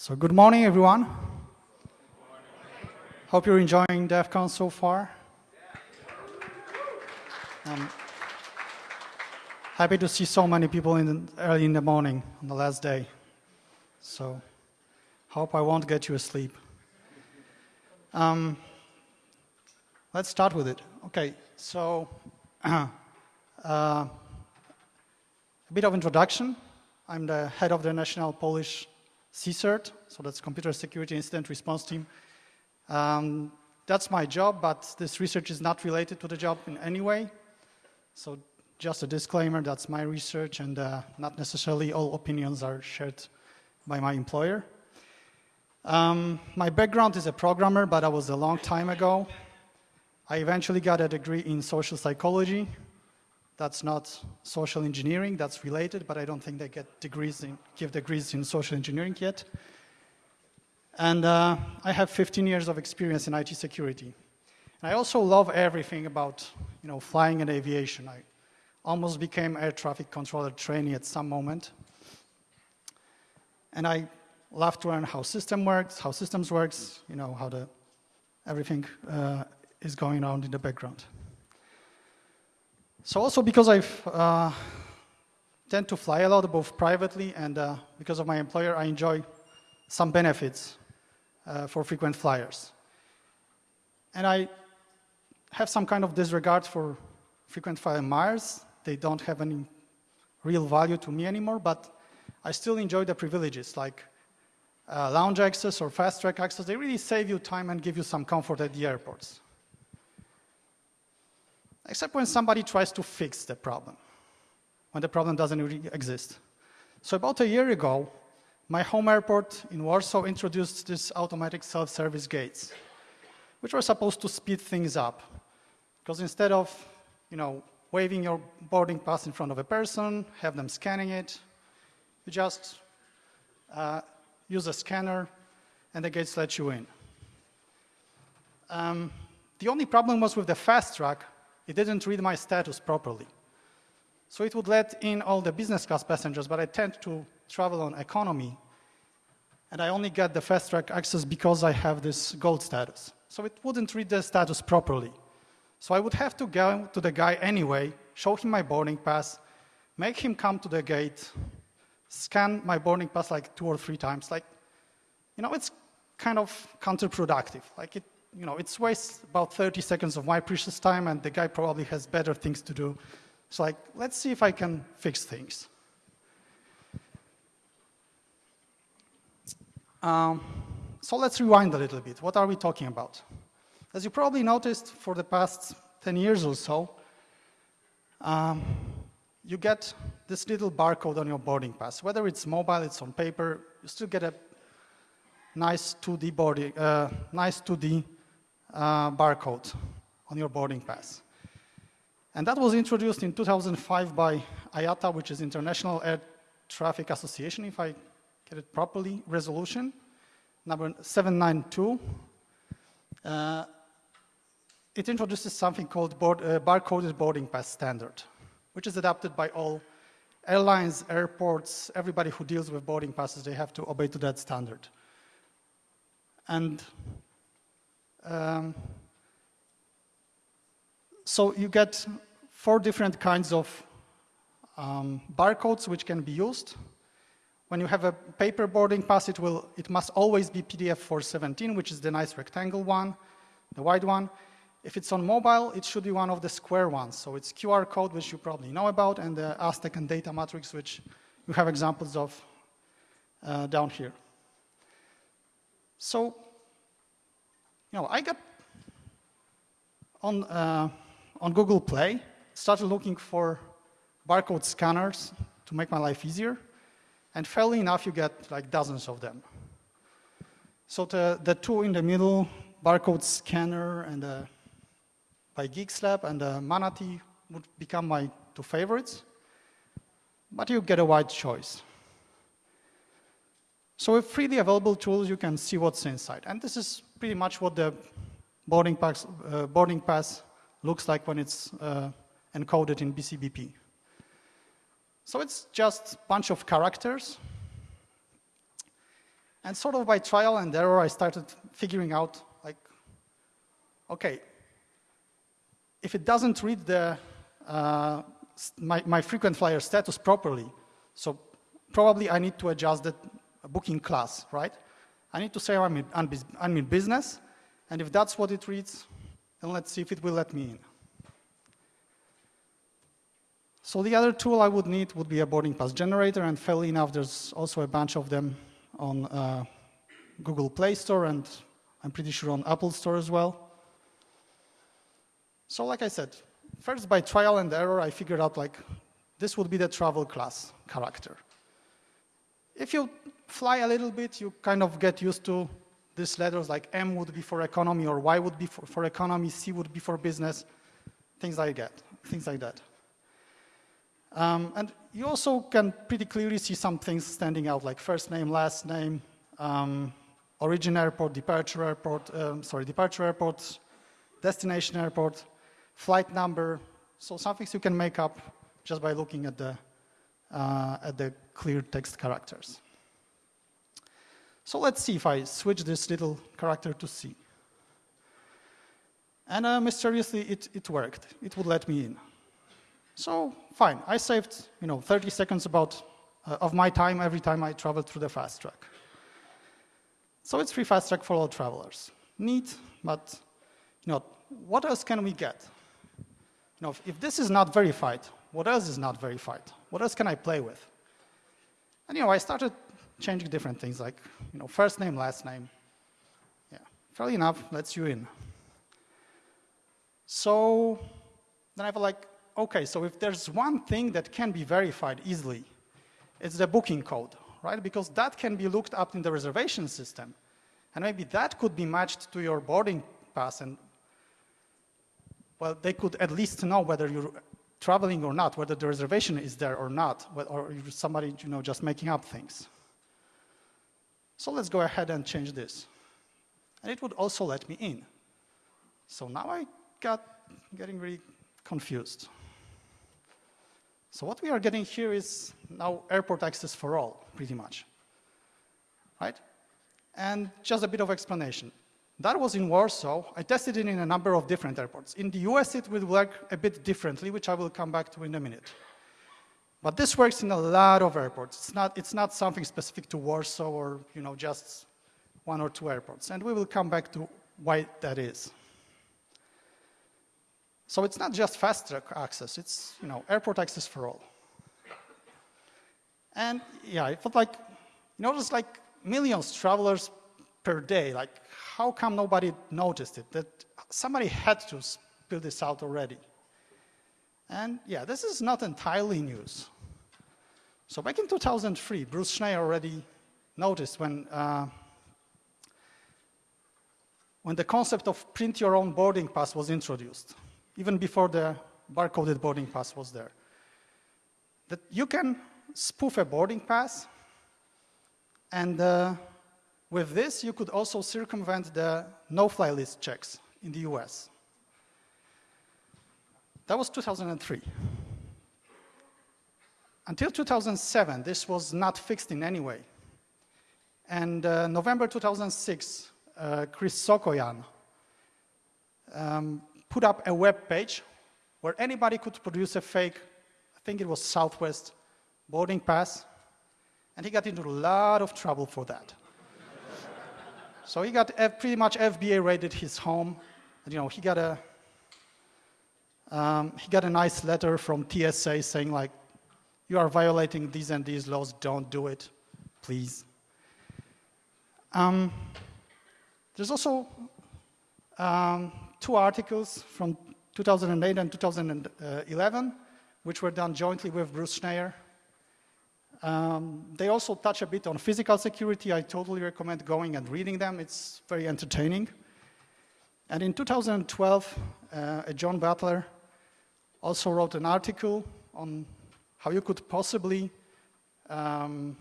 So good morning, everyone. Hope you're enjoying DEF CON so far. Um, happy to see so many people in the, early in the morning on the last day. So hope I won't get you asleep. Um, let's start with it. Okay, so uh, a bit of introduction. I'm the head of the National Polish CSIRT, so that's Computer Security Incident Response Team. Um, that's my job, but this research is not related to the job in any way. So just a disclaimer, that's my research and uh, not necessarily all opinions are shared by my employer. Um, my background is a programmer, but that was a long time ago. I eventually got a degree in social psychology that's not social engineering, that's related, but I don't think they get degrees in, give degrees in social engineering yet. And uh, I have 15 years of experience in IT security. And I also love everything about you know, flying and aviation. I almost became air traffic controller trainee at some moment. And I love to learn how system works, how systems works, you know, how the, everything uh, is going on in the background. So also because I uh, tend to fly a lot, both privately and uh, because of my employer, I enjoy some benefits uh, for frequent flyers. And I have some kind of disregard for frequent flyer miles. They don't have any real value to me anymore, but I still enjoy the privileges like uh, lounge access or fast track access. They really save you time and give you some comfort at the airports except when somebody tries to fix the problem, when the problem doesn't really exist. So about a year ago, my home airport in Warsaw introduced these automatic self-service gates, which were supposed to speed things up. Because instead of, you know, waving your boarding pass in front of a person, have them scanning it, you just uh, use a scanner and the gates let you in. Um, the only problem was with the fast track it didn't read my status properly. So it would let in all the business class passengers, but I tend to travel on economy, and I only get the fast track access because I have this gold status. So it wouldn't read the status properly. So I would have to go to the guy anyway, show him my boarding pass, make him come to the gate, scan my boarding pass like two or three times. Like, you know, it's kind of counterproductive. Like it you know, it's wastes about 30 seconds of my precious time and the guy probably has better things to do. So like, let's see if I can fix things. Um, so let's rewind a little bit. What are we talking about? As you probably noticed for the past 10 years or so, um, you get this little barcode on your boarding pass. Whether it's mobile, it's on paper, you still get a nice 2D boarding, uh, nice 2D uh, barcode on your boarding pass. And that was introduced in 2005 by IATA, which is International Air Traffic Association, if I get it properly, resolution number 792. Uh, it introduces something called board, uh, barcoded boarding pass standard, which is adopted by all airlines, airports, everybody who deals with boarding passes, they have to obey to that standard. And um, so you get four different kinds of um, barcodes which can be used. When you have a paper boarding pass, it, will, it must always be PDF 417, which is the nice rectangle one, the wide one. If it's on mobile, it should be one of the square ones. So it's QR code, which you probably know about, and the Aztec and data matrix, which you have examples of uh, down here. So you know, I got on, uh, on Google Play, started looking for barcode scanners to make my life easier. And fairly enough, you get like dozens of them. So the, the two in the middle, barcode scanner and uh, by GeeksLab and uh, Manatee would become my two favorites. But you get a wide choice. So with freely available tools, you can see what's inside. And this is pretty much what the boarding pass, uh, boarding pass looks like when it's uh, encoded in BCBP. So it's just a bunch of characters. And sort of by trial and error, I started figuring out, like, okay, if it doesn't read the, uh, my, my frequent flyer status properly, so probably I need to adjust the booking class, right? I need to say I'm in, I'm in business, and if that's what it reads, then let's see if it will let me in. So the other tool I would need would be a boarding pass generator, and fairly enough, there's also a bunch of them on uh, Google Play Store, and I'm pretty sure on Apple Store as well. So like I said, first by trial and error, I figured out like this would be the travel class character. If you fly a little bit, you kind of get used to these letters like M would be for economy or Y would be for, for economy, C would be for business, things like that, things like that. Um, and you also can pretty clearly see some things standing out like first name, last name, um, origin airport, departure airport, um, sorry, departure airport, destination airport, flight number. So some things you can make up just by looking at the, at the clear text characters. So let's see if I switch this little character to C. And uh, mysteriously, it, it worked. It would let me in. So fine, I saved you know 30 seconds about uh, of my time every time I traveled through the fast track. So it's free fast track for all travelers. Neat, but you know what else can we get? You know, if, if this is not verified, what else is not verified? What else can I play with? And you know, I started changing different things like you know first name, last name. Yeah, fairly enough, lets you in. So then I feel like okay, so if there's one thing that can be verified easily, it's the booking code, right? Because that can be looked up in the reservation system. And maybe that could be matched to your boarding pass and, well, they could at least know whether you're traveling or not, whether the reservation is there or not, or somebody, you know, just making up things. So let's go ahead and change this. And it would also let me in. So now I got getting really confused. So what we are getting here is now airport access for all, pretty much, right? And just a bit of explanation. That was in Warsaw. I tested it in a number of different airports. In the US, it will work a bit differently, which I will come back to in a minute. But this works in a lot of airports. It's not, it's not something specific to Warsaw or you know, just one or two airports. And we will come back to why that is. So it's not just fast track access, it's you know, airport access for all. And yeah, it felt like, you know, there's like millions of travelers per day. Like, how come nobody noticed it? That somebody had to build this out already. And yeah, this is not entirely news. So back in 2003, Bruce Schneier already noticed when, uh, when the concept of print your own boarding pass was introduced even before the barcoded boarding pass was there. That you can spoof a boarding pass, and uh, with this, you could also circumvent the no-fly list checks in the US. That was 2003. Until 2007, this was not fixed in any way. And uh, November 2006, uh, Chris Sokoyan um, put up a web page where anybody could produce a fake, I think it was Southwest boarding pass, and he got into a lot of trouble for that. So he got pretty much FBA raided his home, and you know he got a um, he got a nice letter from TSA saying like, you are violating these and these laws, don't do it, please. Um, there's also um, two articles from 2008 and 2011, which were done jointly with Bruce Schneier. Um, they also touch a bit on physical security. I totally recommend going and reading them. It's very entertaining. And in 2012, uh, John Butler also wrote an article on how you could possibly um,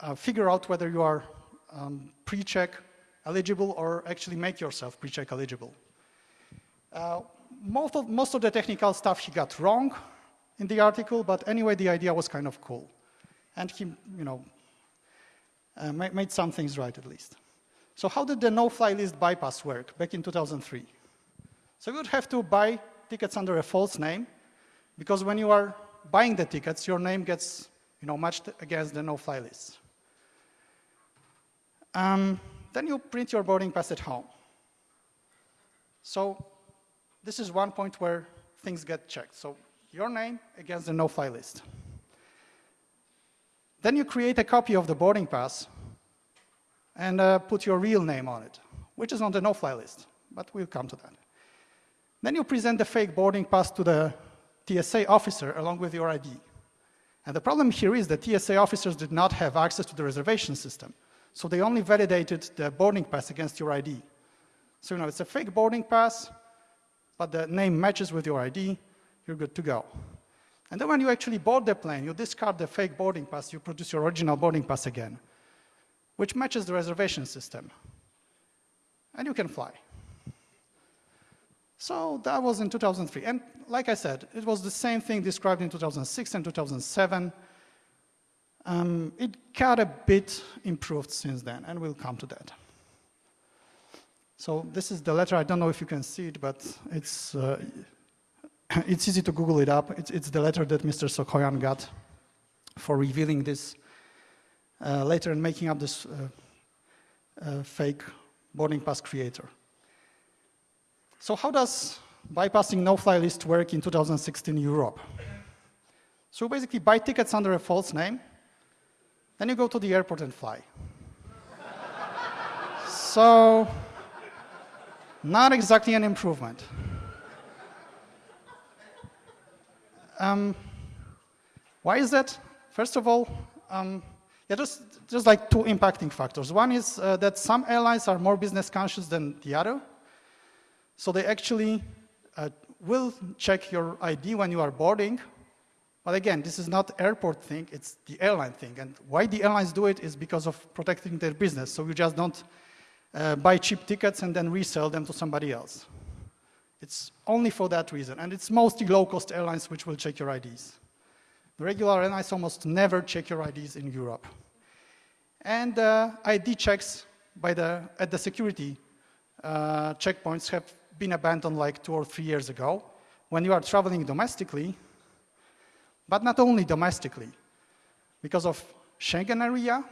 uh, figure out whether you are um, pre-check eligible or actually make yourself pre-check eligible. Uh, most, of, most of the technical stuff he got wrong in the article, but anyway, the idea was kind of cool. And he, you know, uh, made some things right at least. So how did the no-fly list bypass work back in 2003? So you would have to buy tickets under a false name, because when you are buying the tickets, your name gets you know, matched against the no-fly list. Um, then you print your boarding pass at home. So this is one point where things get checked. So your name against the no-fly list. Then you create a copy of the boarding pass and uh, put your real name on it, which is on the no-fly list, but we'll come to that. Then you present the fake boarding pass to the TSA officer along with your ID. And the problem here is that TSA officers did not have access to the reservation system. So they only validated the boarding pass against your ID. So you know, it's a fake boarding pass, but the name matches with your ID, you're good to go. And then when you actually board the plane, you discard the fake boarding pass, you produce your original boarding pass again, which matches the reservation system. And you can fly. So that was in 2003. And like I said, it was the same thing described in 2006 and 2007. Um, it got a bit improved since then, and we'll come to that. So this is the letter. I don't know if you can see it, but it's, uh, it's easy to Google it up. It's, it's, the letter that Mr. Sokoyan got for revealing this uh, later and making up this uh, uh, fake boarding pass creator. So how does bypassing no-fly list work in 2016 Europe? So basically buy tickets under a false name, then you go to the airport and fly. so not exactly an improvement. Um, why is that? First of all, um, yeah, just, just like two impacting factors. One is uh, that some airlines are more business conscious than the other. So they actually uh, will check your ID when you are boarding. But again, this is not airport thing, it's the airline thing. And why the airlines do it is because of protecting their business. So you just don't uh, buy cheap tickets and then resell them to somebody else. It's only for that reason. And it's mostly low-cost airlines which will check your IDs. The regular airlines almost never check your IDs in Europe. And uh, ID checks by the, at the security uh, checkpoints have been abandoned like two or three years ago. When you are traveling domestically, but not only domestically, because of Schengen area,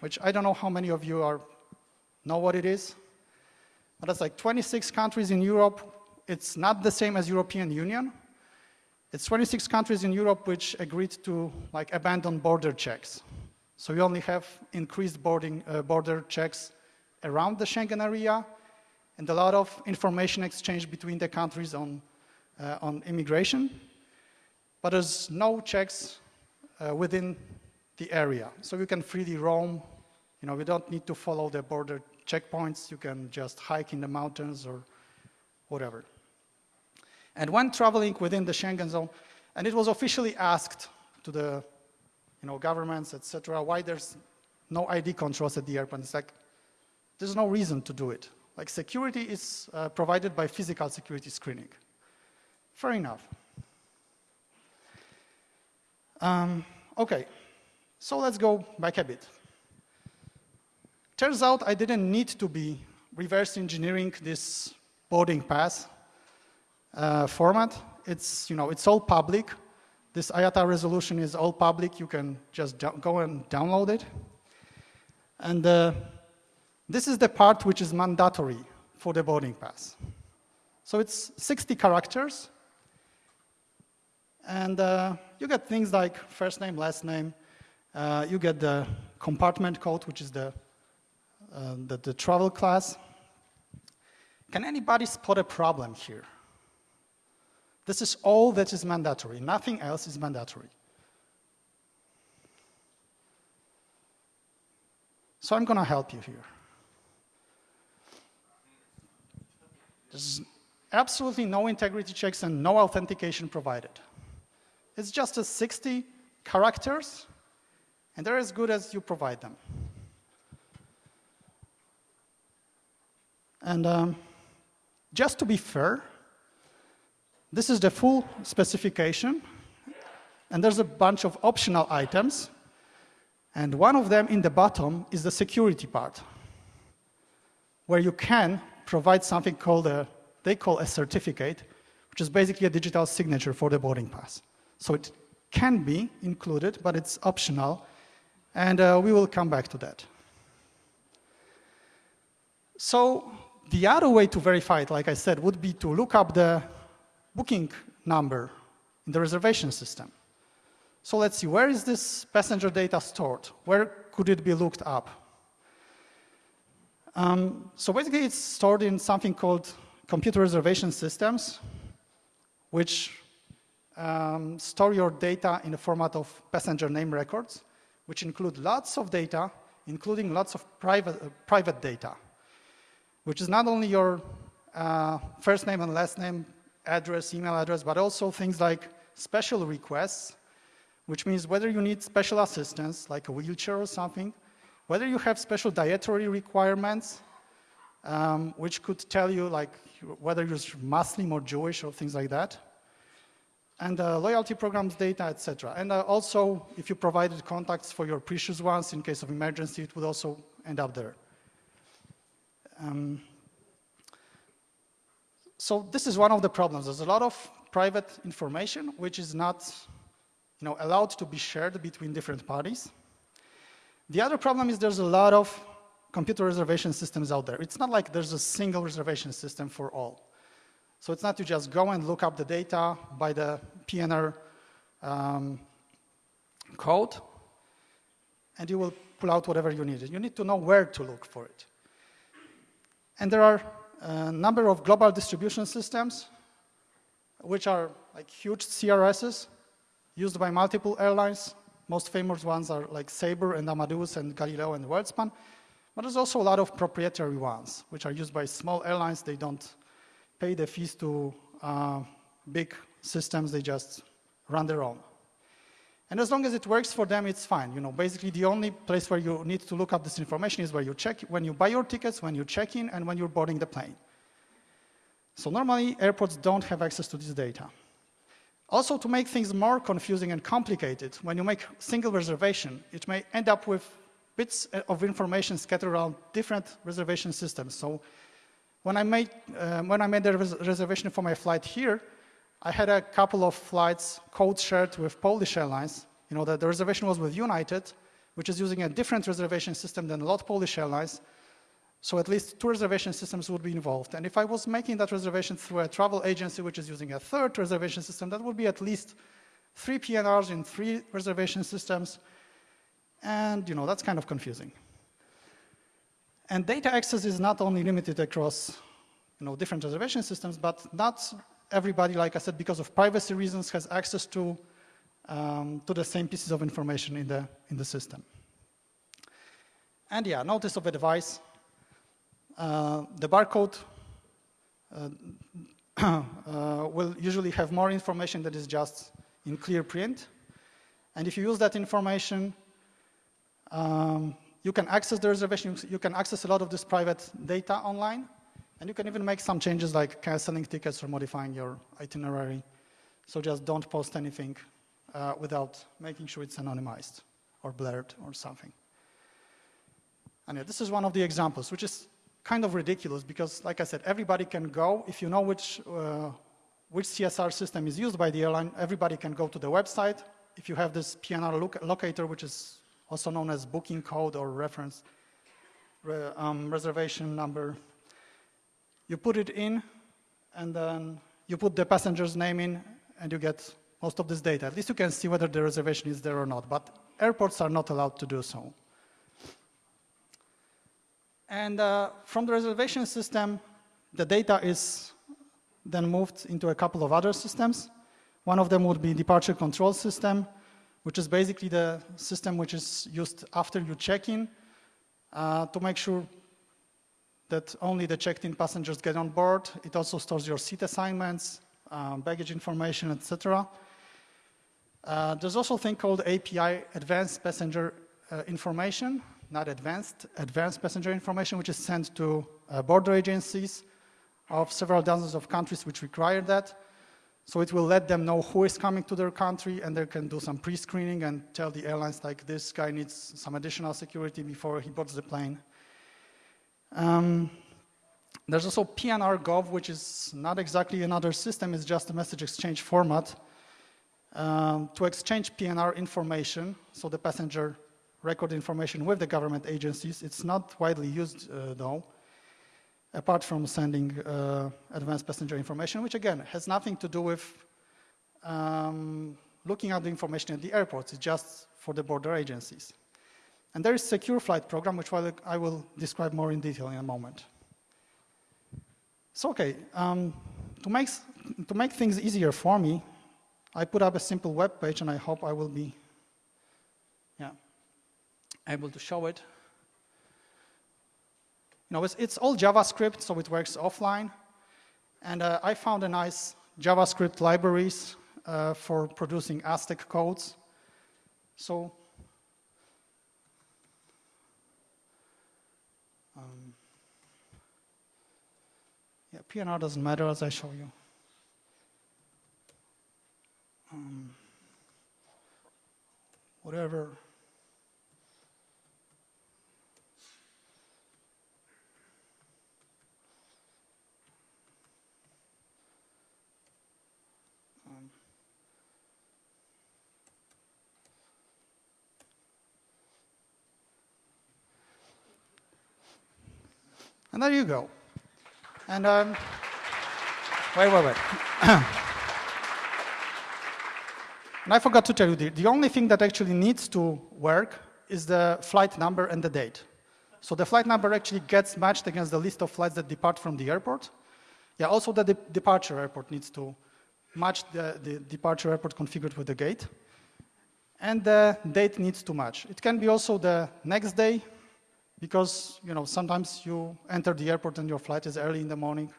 which I don't know how many of you are know what it is? But it's like 26 countries in Europe. It's not the same as European Union. It's 26 countries in Europe which agreed to like abandon border checks. So we only have increased boarding, uh, border checks around the Schengen area and a lot of information exchange between the countries on, uh, on immigration. But there's no checks uh, within the area. So you can freely roam. You know, we don't need to follow the border checkpoints. You can just hike in the mountains or whatever. And when traveling within the Schengen zone, and it was officially asked to the you know, governments, etc., why there's no ID controls at the airport. It's like, there's no reason to do it. Like security is uh, provided by physical security screening. Fair enough. Um, okay, so let's go back a bit. Turns out I didn't need to be reverse engineering this boarding pass uh, format. It's, you know, it's all public. This IATA resolution is all public. You can just go and download it. And uh, this is the part which is mandatory for the boarding pass. So it's 60 characters. And uh, you get things like first name, last name. Uh, you get the compartment code, which is the uh, the, the travel class. Can anybody spot a problem here? This is all that is mandatory. Nothing else is mandatory. So I'm going to help you here. There's absolutely no integrity checks and no authentication provided. It's just a 60 characters, and they're as good as you provide them. And um, just to be fair, this is the full specification, and there's a bunch of optional items And one of them in the bottom is the security part, where you can provide something called a, they call a certificate, which is basically a digital signature for the boarding pass. So it can be included, but it's optional, and uh, we will come back to that. So the other way to verify it, like I said, would be to look up the booking number in the reservation system. So let's see, where is this passenger data stored? Where could it be looked up? Um, so basically, it's stored in something called computer reservation systems, which um, store your data in the format of passenger name records, which include lots of data, including lots of private, uh, private data, which is not only your uh, first name and last name, address, email address, but also things like special requests, which means whether you need special assistance, like a wheelchair or something, whether you have special dietary requirements, um, which could tell you like whether you're Muslim or Jewish or things like that, and uh, loyalty programs data, etc. And uh, also, if you provided contacts for your precious ones in case of emergency, it would also end up there. Um, so this is one of the problems. There's a lot of private information which is not you know, allowed to be shared between different parties. The other problem is there's a lot of computer reservation systems out there. It's not like there's a single reservation system for all. So it's not to just go and look up the data by the PNR um, code, and you will pull out whatever you need. You need to know where to look for it. And there are a number of global distribution systems, which are like huge CRSs used by multiple airlines. Most famous ones are like Sabre and Amadeus and Galileo and WorldSpan. But there's also a lot of proprietary ones, which are used by small airlines. They don't pay the fees to uh, big systems, they just run their own. And as long as it works for them, it's fine. You know, basically the only place where you need to look up this information is where you check, when you buy your tickets, when you check in, and when you're boarding the plane. So normally, airports don't have access to this data. Also, to make things more confusing and complicated, when you make single reservation, it may end up with bits of information scattered around different reservation systems. So when I made, uh, when I made the res reservation for my flight here, I had a couple of flights code shared with Polish Airlines. You know, the, the reservation was with United, which is using a different reservation system than a lot of Polish Airlines. So at least two reservation systems would be involved. And if I was making that reservation through a travel agency, which is using a third reservation system, that would be at least three PNRs in three reservation systems. And, you know, that's kind of confusing. And data access is not only limited across you know, different reservation systems, but not everybody, like I said, because of privacy reasons, has access to, um, to the same pieces of information in the, in the system. And yeah, notice of advice. Uh, the barcode uh, uh, will usually have more information that is just in clear print. And if you use that information, um, you can access the reservation, you can access a lot of this private data online, and you can even make some changes like canceling tickets or modifying your itinerary. So just don't post anything uh, without making sure it's anonymized or blurred or something. And yeah, this is one of the examples, which is kind of ridiculous because, like I said, everybody can go. If you know which, uh, which CSR system is used by the airline, everybody can go to the website. If you have this PNR locator, which is also known as booking code or reference re, um, reservation number. You put it in, and then you put the passenger's name in, and you get most of this data. At least you can see whether the reservation is there or not, but airports are not allowed to do so. And uh, from the reservation system, the data is then moved into a couple of other systems. One of them would be departure control system, which is basically the system which is used after you check in uh, to make sure that only the checked-in passengers get on board. It also stores your seat assignments, um, baggage information, etc. Uh, there's also a thing called API, Advanced Passenger uh, Information, not advanced, Advanced Passenger Information, which is sent to uh, border agencies of several dozens of countries which require that. So it will let them know who is coming to their country and they can do some pre-screening and tell the airlines like this guy needs some additional security before he boards the plane. Um, there's also PNR Gov, which is not exactly another system, it's just a message exchange format um, to exchange PNR information, so the passenger record information with the government agencies. It's not widely used uh, though, apart from sending uh, advanced passenger information, which again has nothing to do with um, looking at the information at the airports. It's just for the border agencies. And there is secure flight program, which I will describe more in detail in a moment. So, okay, um, to, make, to make things easier for me, I put up a simple web page, and I hope I will be yeah, able to show it. You know, it's, it's all JavaScript, so it works offline. And uh, I found a nice JavaScript libraries uh, for producing Aztec codes. So PNR doesn't matter as I show you. Um, whatever. Um, and there you go. And um, wait, wait, wait. and I forgot to tell you, the, the only thing that actually needs to work is the flight number and the date. So the flight number actually gets matched against the list of flights that depart from the airport. Yeah, also the de departure airport needs to match the, the departure airport configured with the gate. And the date needs to match. It can be also the next day, because you know sometimes you enter the airport and your flight is early in the morning.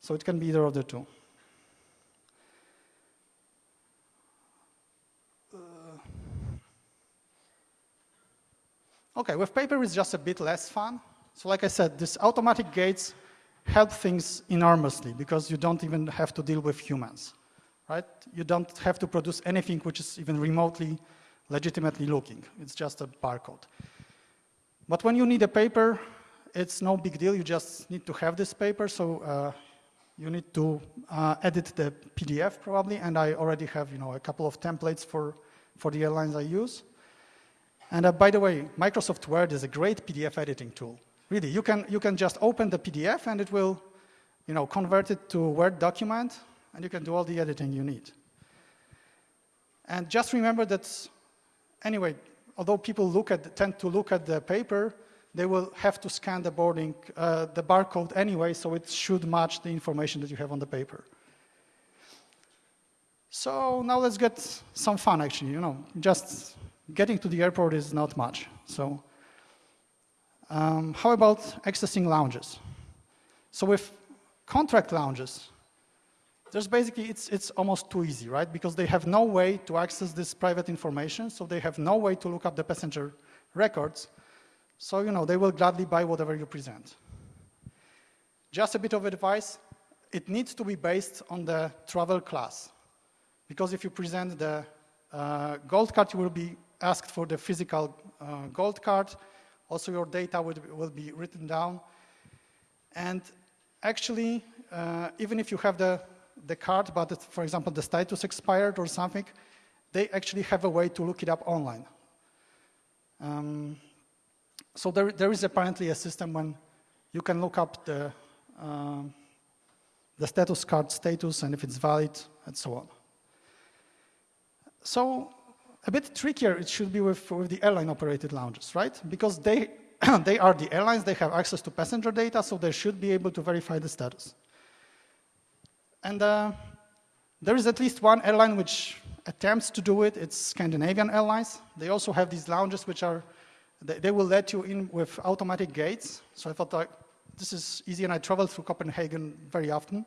So it can be either of the two. Uh, okay, with paper it's just a bit less fun. So like I said, these automatic gates help things enormously because you don't even have to deal with humans, right? You don't have to produce anything which is even remotely legitimately looking. It's just a barcode. But when you need a paper, it's no big deal. You just need to have this paper. So uh, you need to uh, edit the PDF probably. And I already have you know, a couple of templates for, for the airlines I use. And uh, by the way, Microsoft Word is a great PDF editing tool. Really, you can, you can just open the PDF and it will you know, convert it to a Word document and you can do all the editing you need. And just remember that, anyway, although people look at, tend to look at the paper, they will have to scan the boarding, uh, the barcode anyway, so it should match the information that you have on the paper. So now let's get some fun, actually. You know, just getting to the airport is not much. So um, how about accessing lounges? So with contract lounges, there's basically, it's, it's almost too easy, right? Because they have no way to access this private information, so they have no way to look up the passenger records. So, you know, they will gladly buy whatever you present. Just a bit of advice, it needs to be based on the travel class. Because if you present the uh, gold card, you will be asked for the physical uh, gold card. Also, your data will, will be written down. And actually, uh, even if you have the the card, but for example, the status expired or something, they actually have a way to look it up online. Um, so there, there is apparently a system when you can look up the, uh, the status card status and if it's valid and so on. So a bit trickier it should be with, with the airline operated lounges, right? Because they, they are the airlines, they have access to passenger data, so they should be able to verify the status. And uh, there is at least one airline which attempts to do it. It's Scandinavian Airlines. They also have these lounges which are, they, they will let you in with automatic gates. So I thought this is easy, and I travel through Copenhagen very often.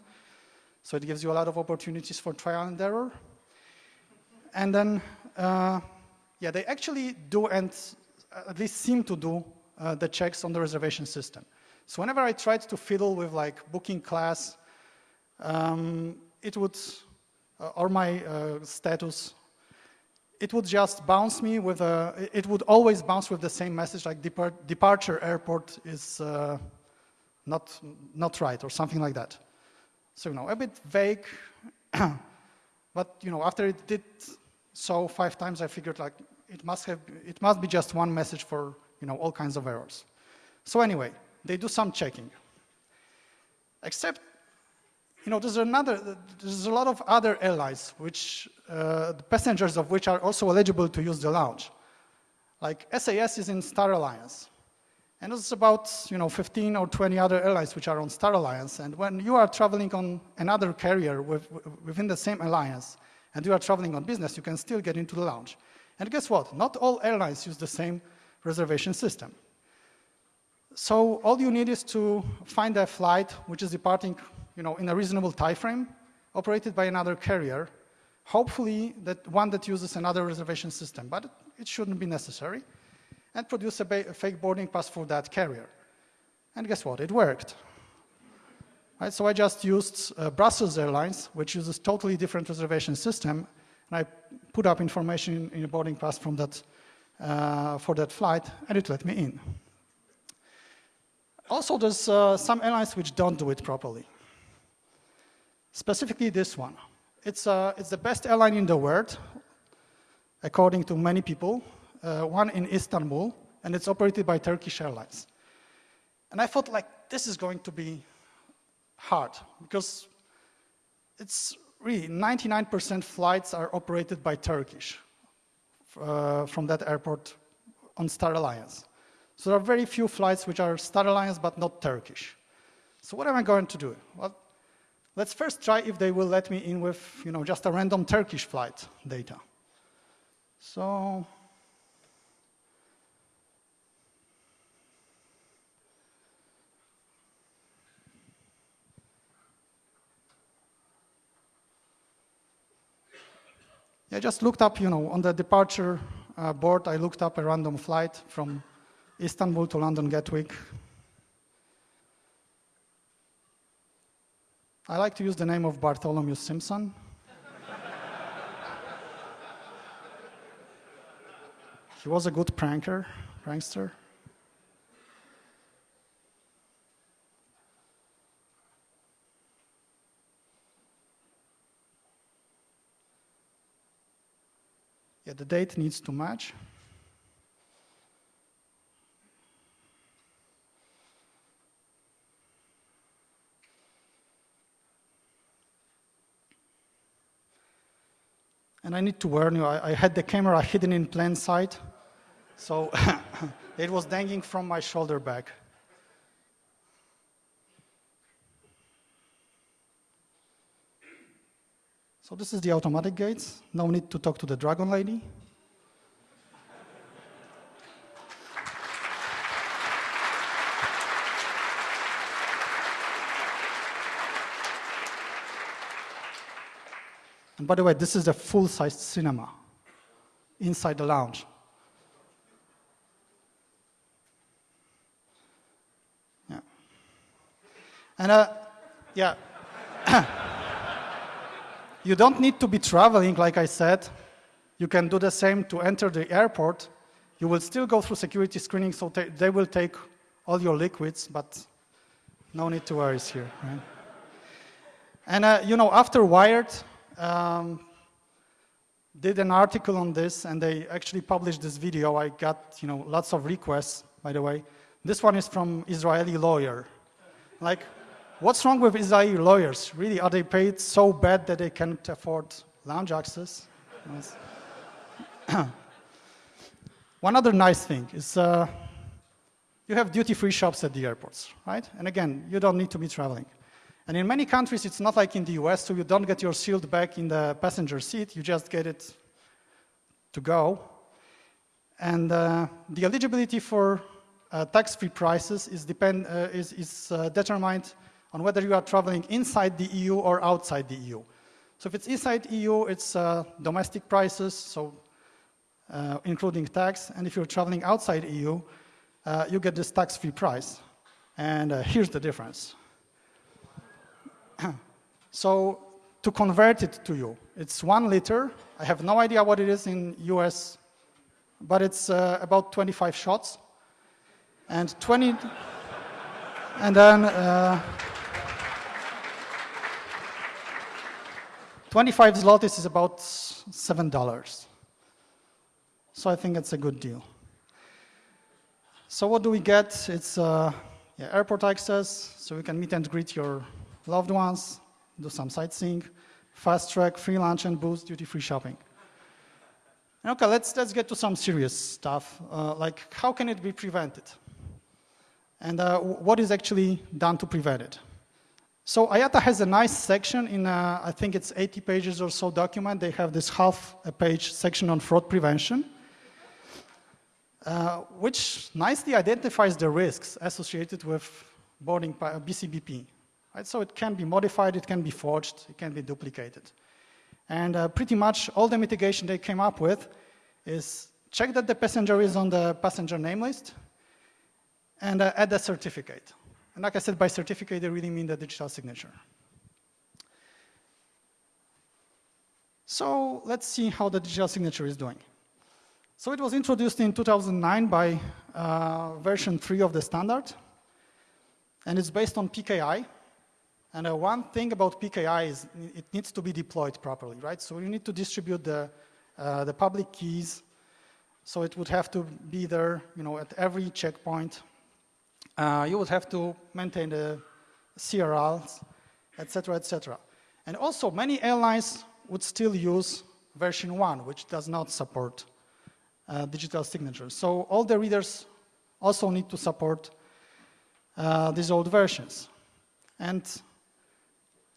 So it gives you a lot of opportunities for trial and error. And then, uh, yeah, they actually do and at least seem to do uh, the checks on the reservation system. So whenever I tried to fiddle with like booking class um, it would uh, or my uh, status, it would just bounce me with a, it would always bounce with the same message like depart, departure airport is uh, not, not right or something like that. So, you know, a bit vague, but, you know, after it did so five times, I figured like it must have, it must be just one message for, you know, all kinds of errors. So anyway, they do some checking. Except, you know, there's another, there's a lot of other airlines which, uh, the passengers of which are also eligible to use the lounge. Like SAS is in Star Alliance. And there's about, you know, 15 or 20 other airlines which are on Star Alliance. And when you are traveling on another carrier with, within the same alliance, and you are traveling on business, you can still get into the lounge. And guess what? Not all airlines use the same reservation system. So all you need is to find a flight which is departing you know, in a reasonable time frame, operated by another carrier, hopefully that one that uses another reservation system, but it shouldn't be necessary, and produce a, a fake boarding pass for that carrier. And guess what? It worked. Right, so I just used uh, Brussels Airlines, which uses totally different reservation system, and I put up information in a boarding pass from that, uh, for that flight, and it let me in. Also, there's uh, some airlines which don't do it properly. Specifically this one. It's, uh, it's the best airline in the world, according to many people, uh, one in Istanbul, and it's operated by Turkish Airlines. And I thought, like, this is going to be hard because it's really 99% flights are operated by Turkish uh, from that airport on Star Alliance. So there are very few flights which are Star Alliance but not Turkish. So what am I going to do? Well, let's first try if they will let me in with you know, just a random Turkish flight data. So I just looked up, you know, on the departure uh, board, I looked up a random flight from Istanbul to London Gatwick. I like to use the name of Bartholomew Simpson. he was a good pranker, prankster. Yeah, the date needs to match. And I need to warn you, I, I had the camera hidden in plain sight, so it was dangling from my shoulder back. So this is the automatic gates. No need to talk to the dragon lady. And by the way, this is a full-sized cinema inside the lounge. Yeah. And uh, yeah. You don't need to be traveling, like I said. You can do the same to enter the airport. You will still go through security screening, so they will take all your liquids, but no need to worry here. Right? And uh, you know, after Wired um, did an article on this, and they actually published this video. I got you know lots of requests, by the way. This one is from Israeli lawyer. Like, What's wrong with Israeli lawyers? Really, are they paid so bad that they can't afford lounge access? One other nice thing is uh, you have duty-free shops at the airports, right? And again, you don't need to be traveling. And in many countries, it's not like in the US, so you don't get your sealed back in the passenger seat, you just get it to go. And uh, the eligibility for uh, tax-free prices is, depend, uh, is, is uh, determined on whether you are traveling inside the EU or outside the EU. So if it's inside EU, it's uh, domestic prices, so uh, including tax. And if you're traveling outside EU, you get this tax-free price. And here's the difference. so to convert it to you. It's one liter. I have no idea what it is in US, but it's uh, about 25 shots. And 20, and then uh, 25 zlotys is about $7. So I think it's a good deal. So what do we get? It's uh, yeah, airport access, so you can meet and greet your loved ones, do some sightseeing, fast track, free lunch and booze, duty-free shopping. Okay, let's, let's get to some serious stuff, uh, like how can it be prevented? And uh, what is actually done to prevent it? So IATA has a nice section in, uh, I think it's 80 pages or so document. They have this half a page section on fraud prevention, uh, which nicely identifies the risks associated with boarding by BCBP. Right? So it can be modified, it can be forged, it can be duplicated. And uh, pretty much all the mitigation they came up with is check that the passenger is on the passenger name list and uh, add a certificate. And like I said, by certificate, they really mean the digital signature. So let's see how the digital signature is doing. So it was introduced in 2009 by uh, version 3 of the standard, and it's based on PKI, and uh, one thing about PKI is it needs to be deployed properly, right? So you need to distribute the, uh, the public keys. So it would have to be there, you know, at every checkpoint. Uh, you would have to maintain the CRLs, etc., etc. And also, many airlines would still use version 1, which does not support uh, digital signatures. So all the readers also need to support uh, these old versions. And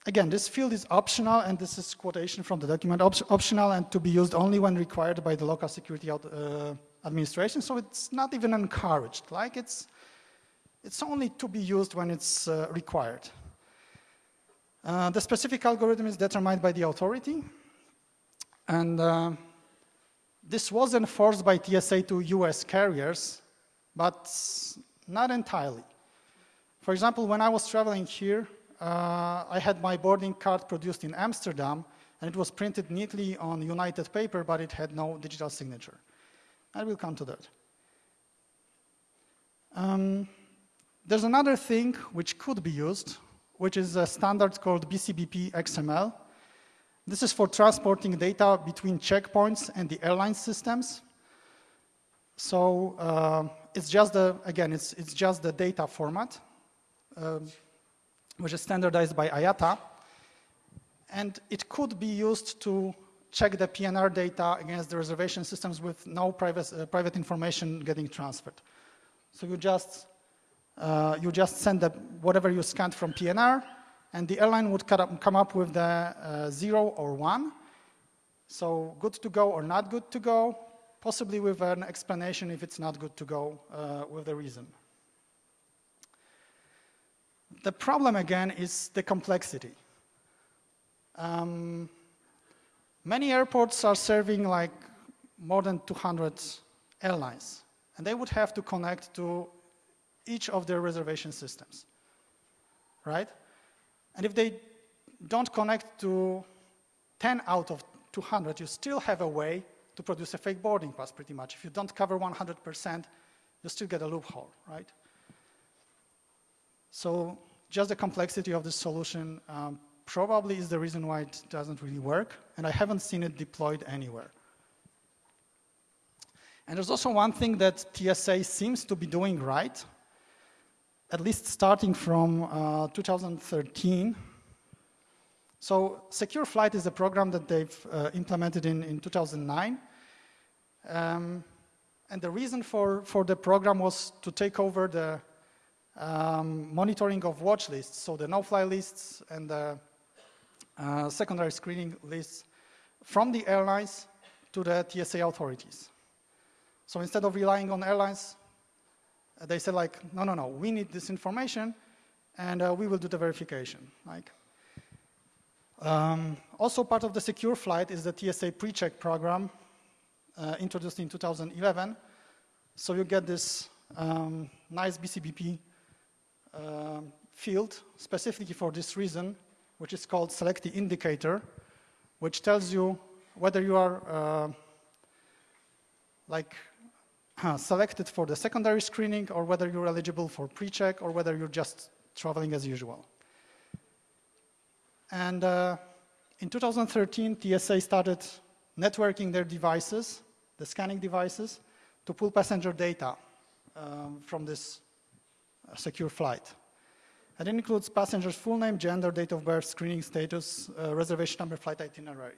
Again, this field is optional, and this is quotation from the document, op optional and to be used only when required by the local security uh, administration, so it's not even encouraged. Like, it's, it's only to be used when it's uh, required. Uh, the specific algorithm is determined by the authority, and uh, this was enforced by TSA to US carriers, but not entirely. For example, when I was traveling here, uh, I had my boarding card produced in Amsterdam, and it was printed neatly on United paper, but it had no digital signature. I will come to that. Um, there's another thing which could be used, which is a standard called BCBP XML. This is for transporting data between checkpoints and the airline systems. So uh, it's just the, again, it's, it's just the data format. Um, which is standardized by IATA. And it could be used to check the PNR data against the reservation systems with no private, uh, private information getting transferred. So you just, uh, you just send the, whatever you scanned from PNR, and the airline would come up with the uh, zero or one. So good to go or not good to go, possibly with an explanation if it's not good to go uh, with the reason. The problem, again, is the complexity. Um, many airports are serving like more than 200 airlines, and they would have to connect to each of their reservation systems, right? And if they don't connect to 10 out of 200, you still have a way to produce a fake boarding pass pretty much. If you don't cover 100%, you still get a loophole, right? So just the complexity of the solution um, probably is the reason why it doesn't really work, and I haven't seen it deployed anywhere. And there's also one thing that TSA seems to be doing right, at least starting from uh, 2013. So Secure Flight is a program that they've uh, implemented in, in 2009. Um, and the reason for, for the program was to take over the um, monitoring of watch lists, so the no-fly lists and the uh, secondary screening lists from the airlines to the TSA authorities. So instead of relying on airlines, uh, they said like, no, no, no, we need this information and uh, we will do the verification. Like, um, also part of the secure flight is the TSA pre-check program uh, introduced in 2011. So you get this um, nice BCBP um, field specifically for this reason which is called selectee indicator, which tells you whether you are uh, like uh, selected for the secondary screening or whether you're eligible for pre-check or whether you're just traveling as usual. And uh, in 2013, TSA started networking their devices, the scanning devices, to pull passenger data um, from this uh, secure flight. And it includes passenger's full name, gender, date of birth, screening status, uh, reservation number, flight itinerary.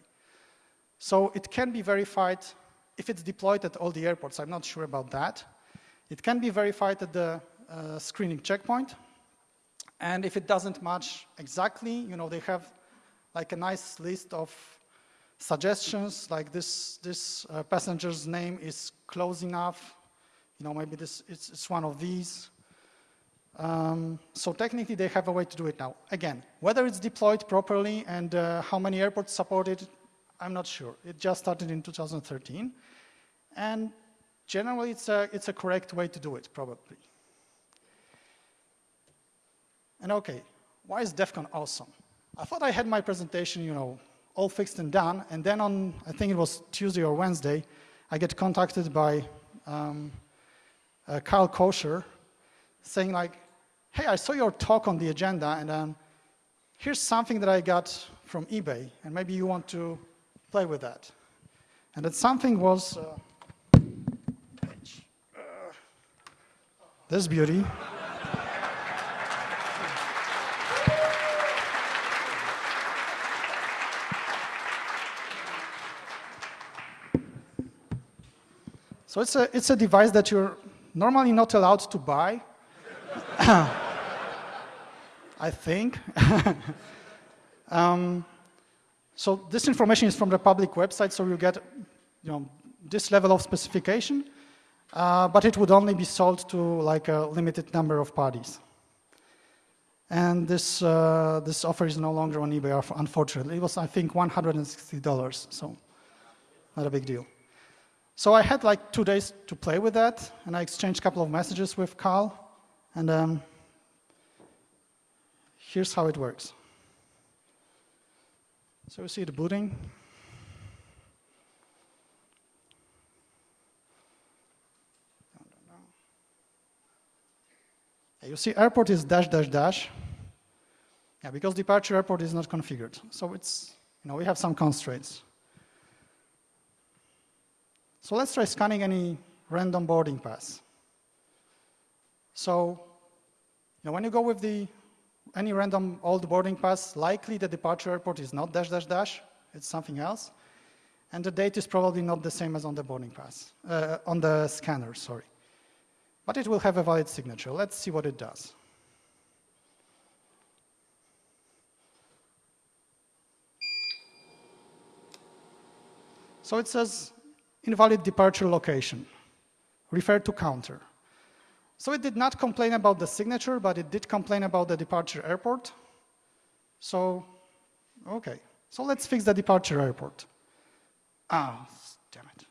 So it can be verified if it's deployed at all the airports. I'm not sure about that. It can be verified at the uh, screening checkpoint. And if it doesn't match exactly, you know, they have like a nice list of suggestions, like this, this uh, passenger's name is close enough. You know, maybe this, it's, it's one of these. Um, so technically, they have a way to do it now. Again, whether it's deployed properly and uh, how many airports support it, I'm not sure. It just started in 2013. And generally, it's a, it's a correct way to do it, probably. And okay, why is DEF CON awesome? I thought I had my presentation, you know, all fixed and done, and then on, I think it was Tuesday or Wednesday, I get contacted by um, uh, Karl Koscher saying like, hey, I saw your talk on the agenda, and um, here's something that I got from eBay, and maybe you want to play with that. And that something was uh, this beauty. So it's a, it's a device that you're normally not allowed to buy. I think. um, so this information is from the public website, so you get you know, this level of specification, uh, but it would only be sold to like a limited number of parties. And this, uh, this offer is no longer on eBay, unfortunately. It was, I think, $160, so not a big deal. So I had like two days to play with that, and I exchanged a couple of messages with Karl, and um, here's how it works. So you see the booting. You see airport is dash dash dash. Yeah, because departure airport is not configured. So it's, you know, we have some constraints. So let's try scanning any random boarding pass. So you know, when you go with the any random old boarding pass, likely the departure airport is not dash dash dash, it's something else. And the date is probably not the same as on the boarding pass, uh, on the scanner, sorry. But it will have a valid signature. Let's see what it does. So it says invalid departure location, refer to counter. So it did not complain about the signature, but it did complain about the departure airport. So, okay. So let's fix the departure airport. Ah, damn it.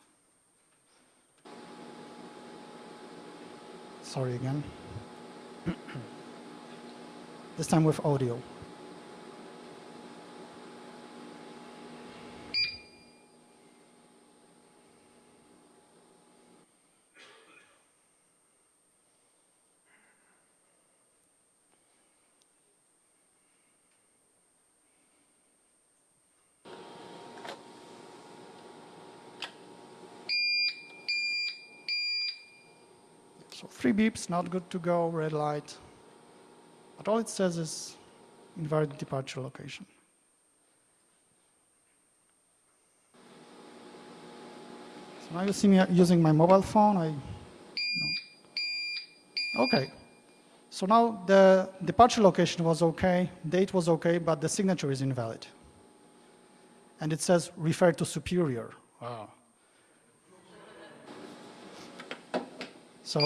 Sorry again. this time with audio. So three beeps, not good to go, red light. But all it says is invalid departure location. So now you see me using my mobile phone. I, no. Okay. So now the departure location was okay, date was okay, but the signature is invalid. And it says refer to superior. Wow. So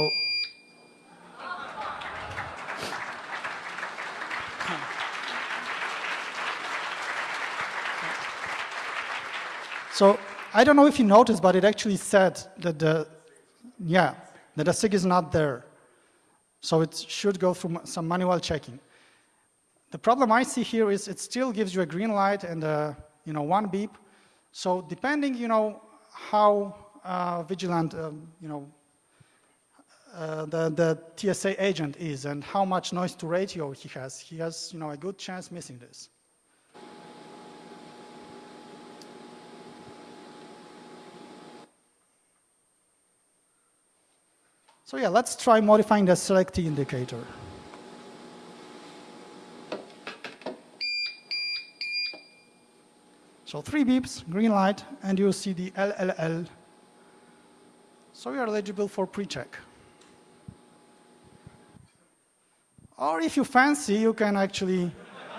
So I don't know if you noticed, but it actually said that the, yeah, that the SIG is not there. So it should go through some manual checking. the problem I see here is it still gives you a green light and a, you know, one beep. So depending, you know, how uh, vigilant, um, you know, uh, the, the TSA agent is and how much noise to ratio he has, he has, you know, a good chance missing this. So yeah, let's try modifying the selectee indicator. So three beeps, green light, and you see the LLL. So you are eligible for pre-check. Or if you fancy, you can actually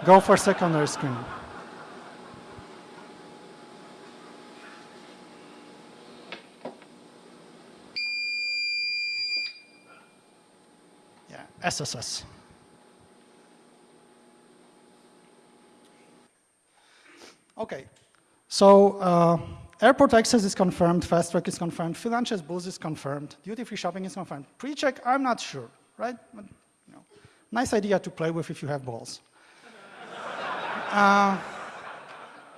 go for secondary screening. SSS. Okay, so uh, airport access is confirmed, fast track is confirmed, Philanches booth is confirmed, duty-free shopping is confirmed. Pre-check, I'm not sure, right? But, you know, nice idea to play with if you have balls. uh,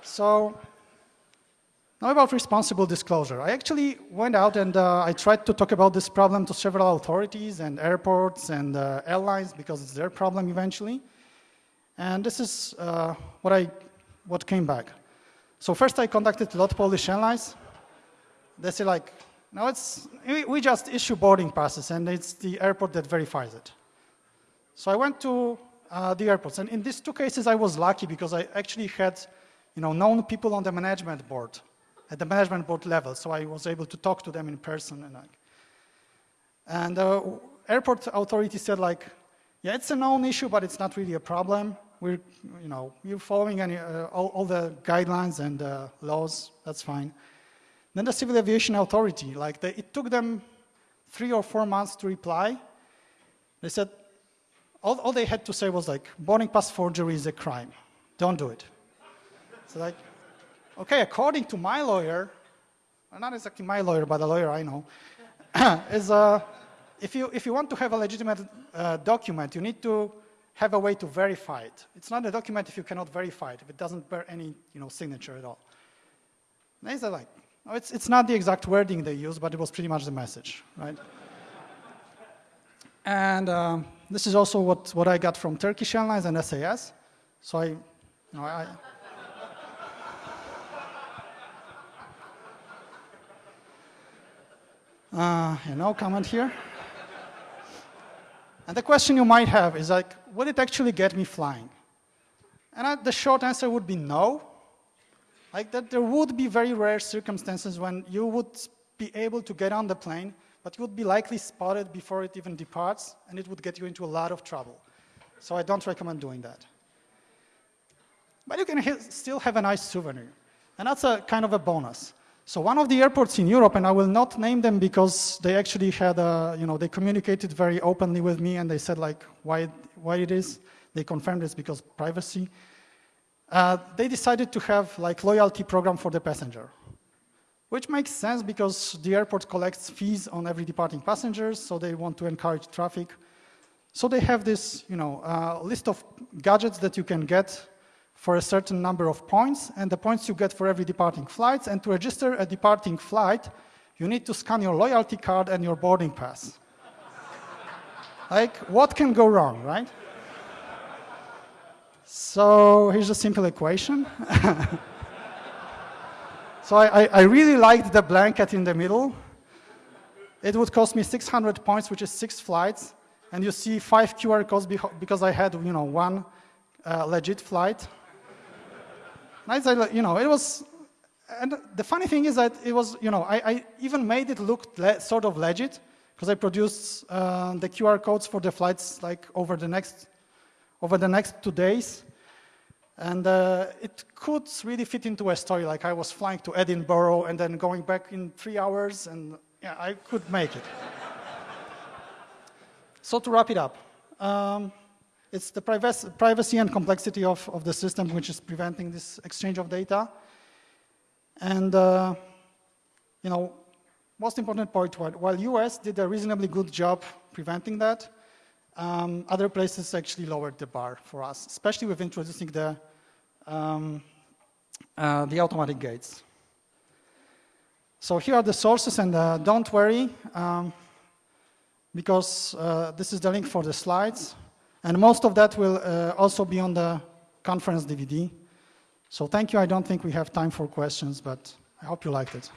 so now about responsible disclosure. I actually went out and uh, I tried to talk about this problem to several authorities and airports and uh, airlines because it's their problem eventually. And this is uh, what, I, what came back. So first I contacted a lot of Polish airlines. They say like, no, it's, we just issue boarding passes and it's the airport that verifies it. So I went to uh, the airports. And in these two cases, I was lucky because I actually had you know, known people on the management board at the management board level, so I was able to talk to them in person. And, like, and the uh, airport authority said like, yeah, it's a known issue, but it's not really a problem. We're, you know, we're following any, uh, all, all, the guidelines and uh, laws, that's fine. Then the Civil Aviation Authority, like it took them three or four months to reply. They said, all, all they had to say was like, boarding pass forgery is a crime. Don't do it. So like, okay, according to my lawyer, not exactly my lawyer, but a lawyer I know, is uh, if, you, if you want to have a legitimate uh, document, you need to have a way to verify it. It's not a document if you cannot verify it, if it doesn't bear any you know, signature at all. They say like, oh, it's, it's not the exact wording they use, but it was pretty much the message, right? and um, this is also what, what I got from Turkish Airlines and SAS. So I, you know, I, Uh, no comment here. And the question you might have is like, would it actually get me flying? And I, the short answer would be no. Like that there would be very rare circumstances when you would be able to get on the plane, but you would be likely spotted before it even departs, and it would get you into a lot of trouble. So I don't recommend doing that. But you can still have a nice souvenir. And that's a kind of a bonus. So one of the airports in Europe, and I will not name them because they actually had, a, you know, they communicated very openly with me and they said like why, why it is. They confirmed it's because privacy. Uh, they decided to have like loyalty program for the passenger, which makes sense because the airport collects fees on every departing passengers, so they want to encourage traffic. So they have this, you know, uh, list of gadgets that you can get for a certain number of points, and the points you get for every departing flight. And to register a departing flight, you need to scan your loyalty card and your boarding pass. like, what can go wrong, right? So here's a simple equation. so I, I, really liked the blanket in the middle. It would cost me 600 points, which is six flights. And you see five QR codes because I had, you know, one uh, legit flight. Nice, you know, it was, and the funny thing is that it was, you know, I, I even made it look sort of legit because I produced uh, the QR codes for the flights like over the next, over the next two days. And uh, it could really fit into a story, like I was flying to Edinburgh and then going back in three hours, and yeah, I could make it. so to wrap it up, um, it's the privacy and complexity of, of the system which is preventing this exchange of data. And, uh, you know, most important point, while US did a reasonably good job preventing that, Um, other places actually lowered the bar for us, especially with introducing the, um, uh, the automatic gates. So here are the sources, and uh, don't worry, um, because uh, this is the link for the slides, and most of that will uh, also be on the conference DVD. So thank you. I don't think we have time for questions, but I hope you liked it.